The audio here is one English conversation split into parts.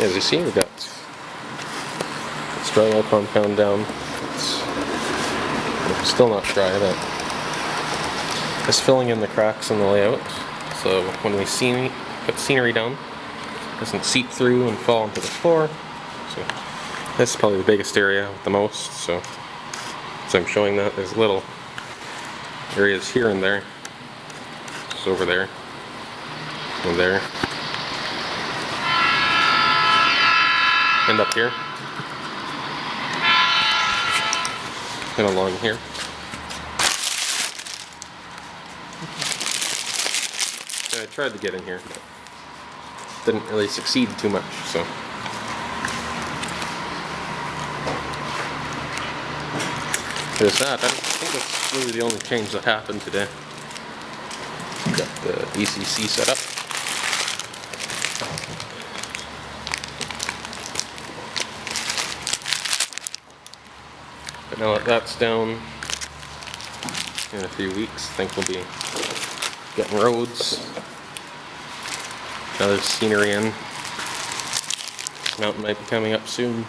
As you see, we've got drywall compound down. It's still not dry, but it's filling in the cracks in the layout. So when we see, put scenery down, it doesn't seep through and fall into the floor. So this is probably the biggest area with the most. So as I'm showing that, there's little areas here and there. Just over there and there. And up here. And along here. I tried to get in here, but didn't really succeed too much, so. There's that. I think that's really the only change that happened today. Got the ECC set up. But now that that's down in a few weeks, I think we'll be getting roads, another scenery in. Mountain might be coming up soon.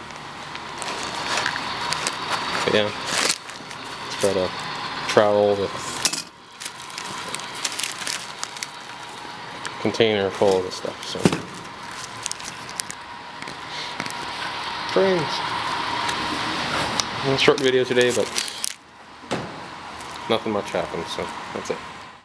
But yeah, got a trowel with container full of the stuff, so. Brains. Short video today, but nothing much happened, so that's it.